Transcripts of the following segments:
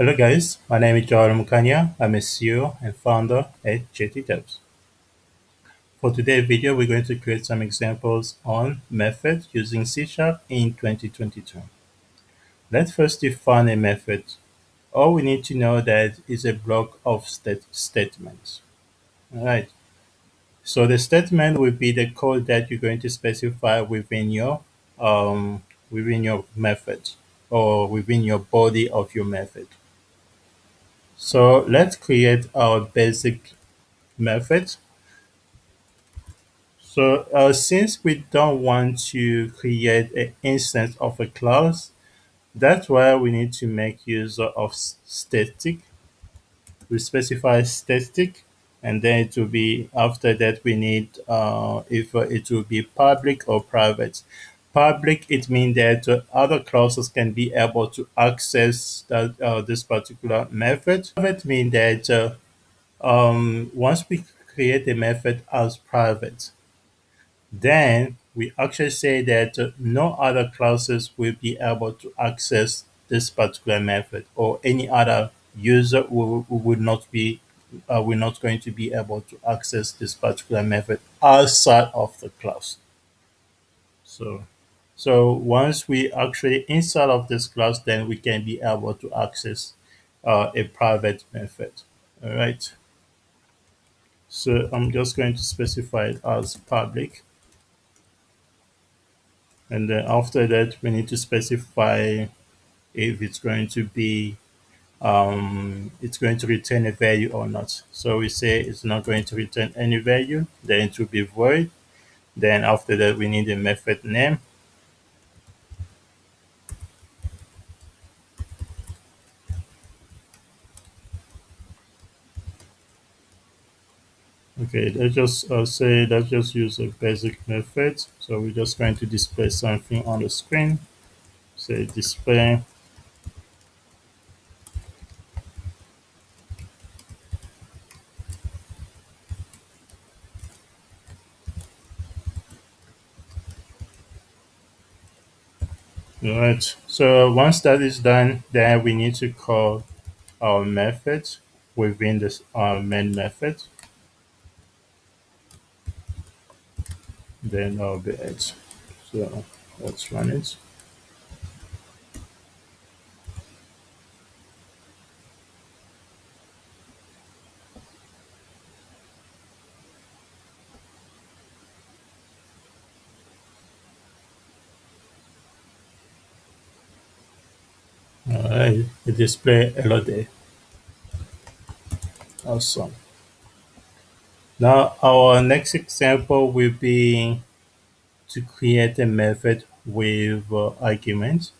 Hello guys, my name is Joel Mukanya. I'm a CEO and founder at JT. For today's video, we're going to create some examples on methods using C Sharp in 2022. Let's first define a method. All we need to know that is a block of state statements. All right. So the statement will be the code that you're going to specify within your um, within your method or within your body of your method. So let's create our basic method. So uh, since we don't want to create an instance of a class, that's why we need to make use of static. We specify static and then it will be after that we need uh, if it will be public or private. Public it means that other classes can be able to access that uh, this particular method. Private means that uh, um, once we create a method as private, then we actually say that uh, no other classes will be able to access this particular method or any other user will, will not be uh, we're not going to be able to access this particular method outside of the class. So, so once we actually inside of this class, then we can be able to access uh, a private method. All right. So I'm just going to specify it as public. And then after that, we need to specify if it's going to be, um, it's going to return a value or not. So we say it's not going to return any value, then it will be void. Then after that, we need a method name. Okay, let's just uh, say, let's just use a basic method. So we're just going to display something on the screen. Say display All right. So once that is done, then we need to call our method within this our main method. Then it. So let's run it. All right, display LOD. Awesome. Now our next example will be to create a method with uh, arguments.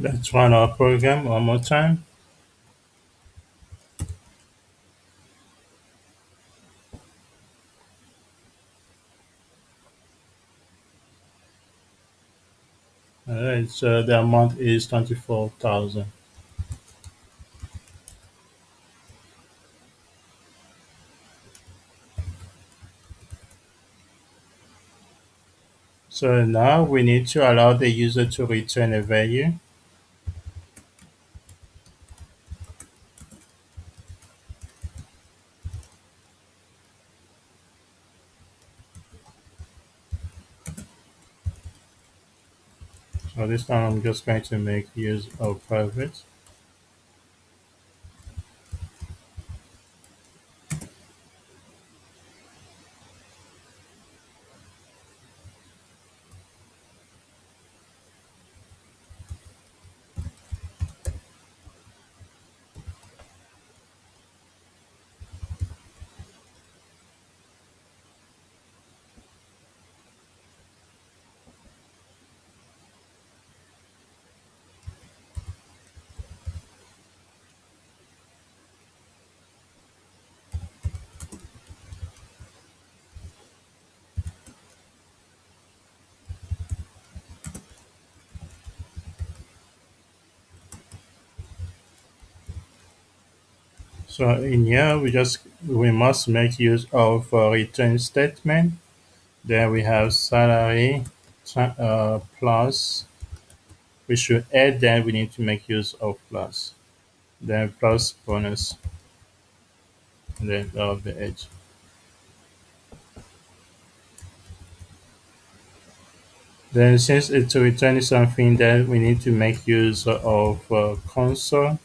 Let's run our program one more time. All right, so the amount is 24,000. So now we need to allow the user to return a value. So this time I'm just going to make use of private. So in here we just we must make use of return statement. Then we have salary uh, plus. We should add then we need to make use of plus. Then plus bonus. And then of the edge. Then since it's returning something then we need to make use of uh, console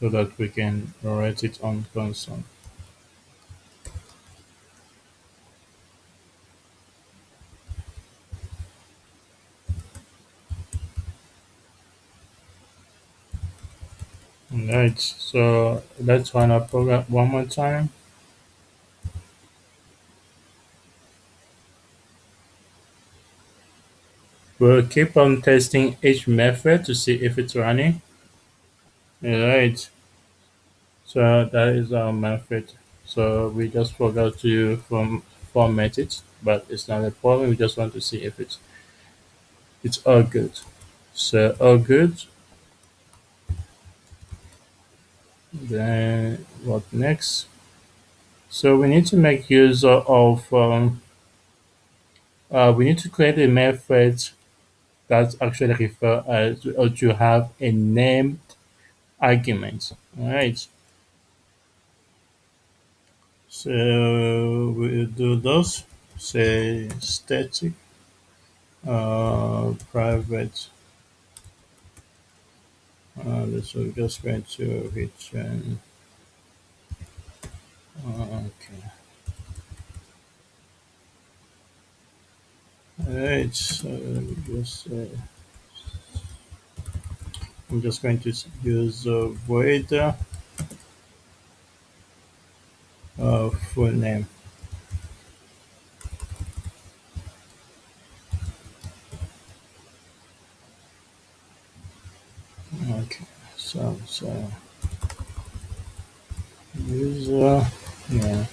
so that we can write it on console. Alright, so let's run our program one more time. We'll keep on testing each method to see if it's running. Alright, so that is our method. So we just forgot to form, format it, but it's not a problem. We just want to see if it's it's all good. So all good. Then what next? So we need to make use of um, uh, we need to create a method that actually refer as or to have a named argument. All right. So we'll do those. Say static uh, private. Uh, this we're just going to return. Uh, okay. Alright, so just uh, I'm just going to use uh, void uh, full name. Okay, so so user yeah.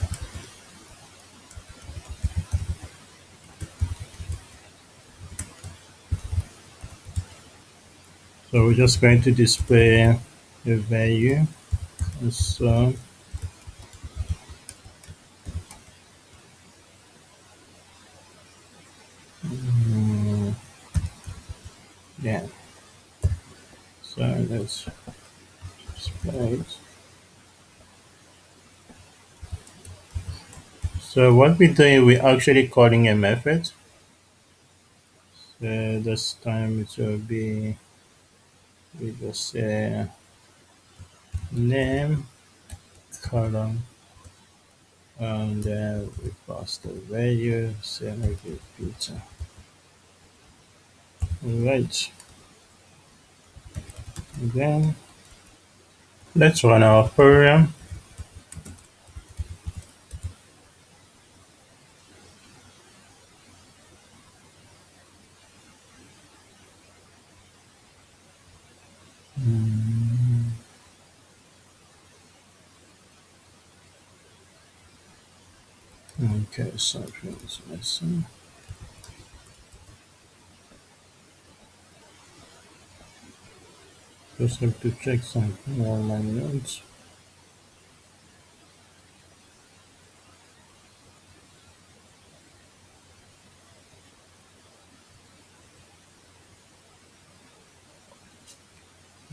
So we're just going to display the value. So mm, yeah. So let's display it. So what we're doing, we're actually calling a method. So this time it will be we just say name column and then we pass the value say maybe pizza right. Then let's run our program Mm, is missing just have to check something on my notes.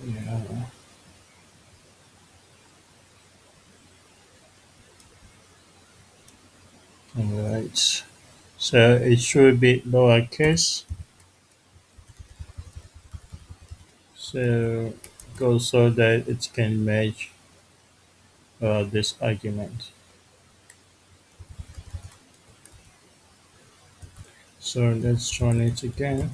Yeah all right So it should be lowercase. So go so that it can match uh, this argument. So let's run it again.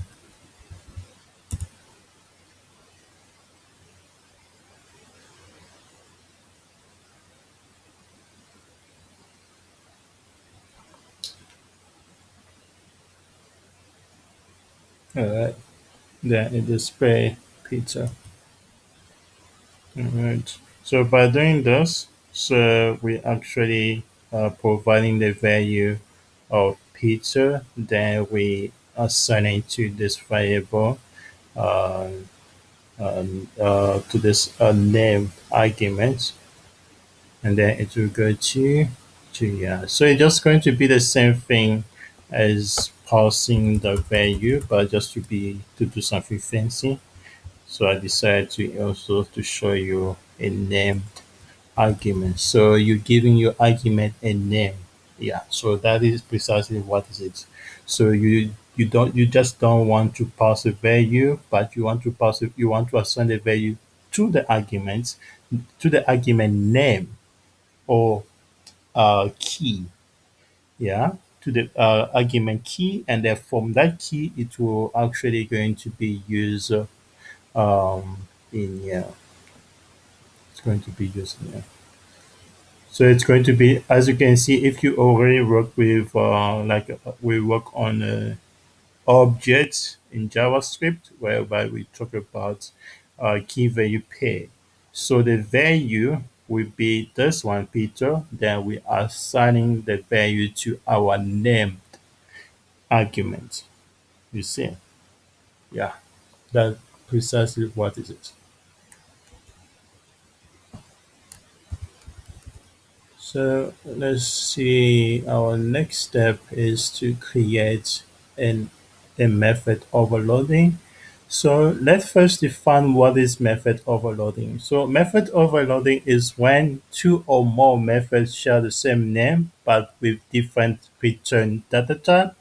Alright, then it display pizza. Alright, so by doing this, so we actually providing the value of pizza, then we assign it to this variable uh, um, uh, to this uh, name argument, and then it will go to to yeah. So it's just going to be the same thing as passing the value, but just to be to do something fancy. So I decided to also to show you a named argument. So you're giving your argument a name. Yeah. So that is precisely what is it. So you you don't you just don't want to pass a value, but you want to pass it, you want to assign a value to the argument, to the argument name or uh, key. Yeah. To the uh, argument key, and then from that key, it will actually going to be used um, in yeah. It's going to be used in yeah. So it's going to be, as you can see, if you already work with, uh, like uh, we work on uh, objects in JavaScript, whereby we talk about uh, key value pair. So the value will be this one, Peter. Then we are assigning the value to our named argument. You see? Yeah, that's precisely what is it. So let's see, our next step is to create an, a method overloading. So let's first define what is method overloading. So method overloading is when two or more methods share the same name but with different return data type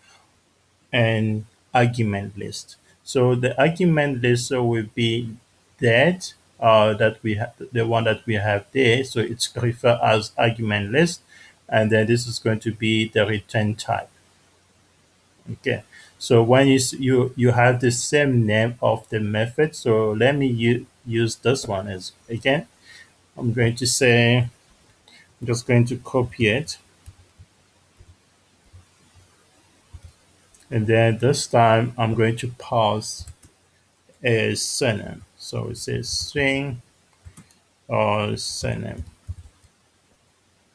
and argument list. So the argument list will be that uh, that we have the one that we have there. So it's referred as argument list, and then this is going to be the return type. Okay. So when you you you have the same name of the method, so let me use this one as again. I'm going to say I'm just going to copy it, and then this time I'm going to pass a surname. So it says string or surname.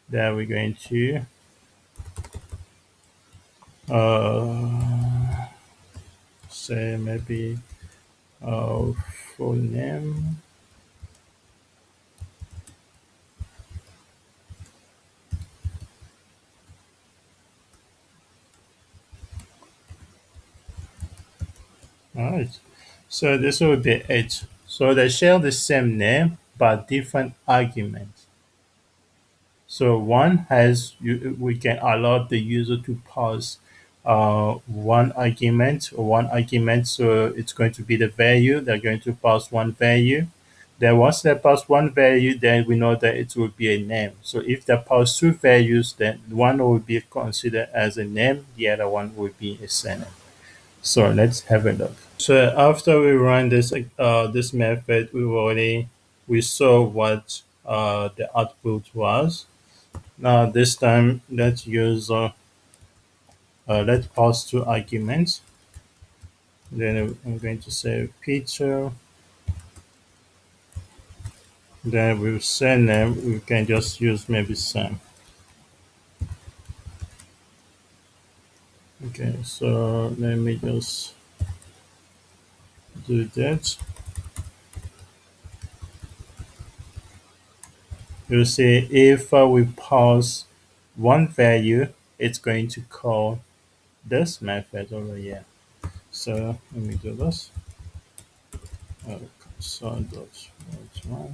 Then we're going to uh, say maybe uh, full name. All right. So this will be it. So they share the same name but different arguments. So one has you, we can allow the user to pass uh, one argument one argument. So it's going to be the value. They're going to pass one value. Then once they pass one value, then we know that it will be a name. So if they pass two values, then one will be considered as a name, the other one will be a surname. So let's have a look. So after we run this uh, this method, we already we saw what uh, the output was. Now this time let's use uh, let's pass two arguments. Then I'm going to say picture. Then with surname we can just use maybe Sam. Okay, so let me just do that. You see if uh, we pass one value, it's going to call this method over here. So let me do this. Uh, console.write1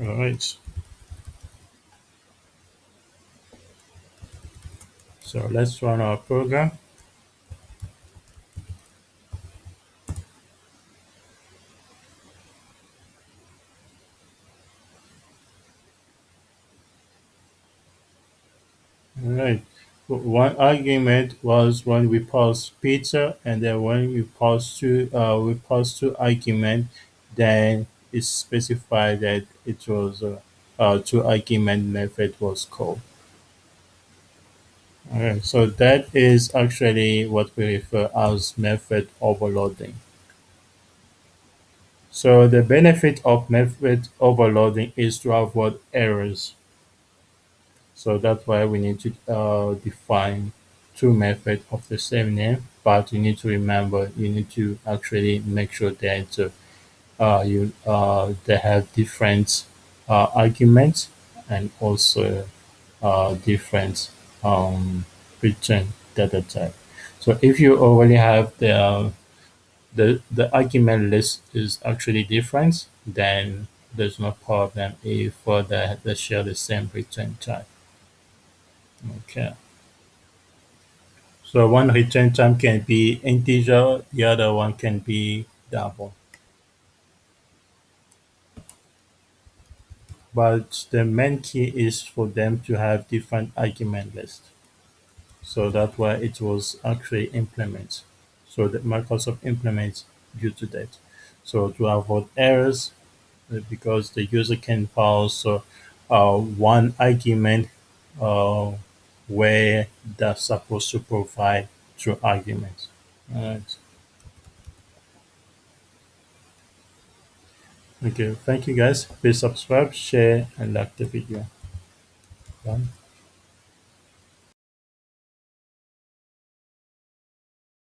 All right. So let's run our program. All right. One argument was when we pass pizza, and then when we pass two, uh, we pass two argument, then it specified that it was uh, uh, two argument method was called. All right. So that is actually what we refer as method overloading. So the benefit of method overloading is to avoid errors. So that's why we need to uh, define two methods of the same name. But you need to remember, you need to actually make sure that uh, you uh, they have different uh, arguments and also uh, different um, return data type. So if you already have the uh, the the argument list is actually different, then there's no problem if uh, they, they share the same return type. Okay. So one return time can be integer, the other one can be double. But the main key is for them to have different argument list. So that's why it was actually implemented. So that Microsoft implements due to that. So to avoid errors, uh, because the user can pass uh, one argument uh, where they're supposed to provide two arguments. Alright. Okay, thank you guys. Please subscribe, share, and like the video. Done.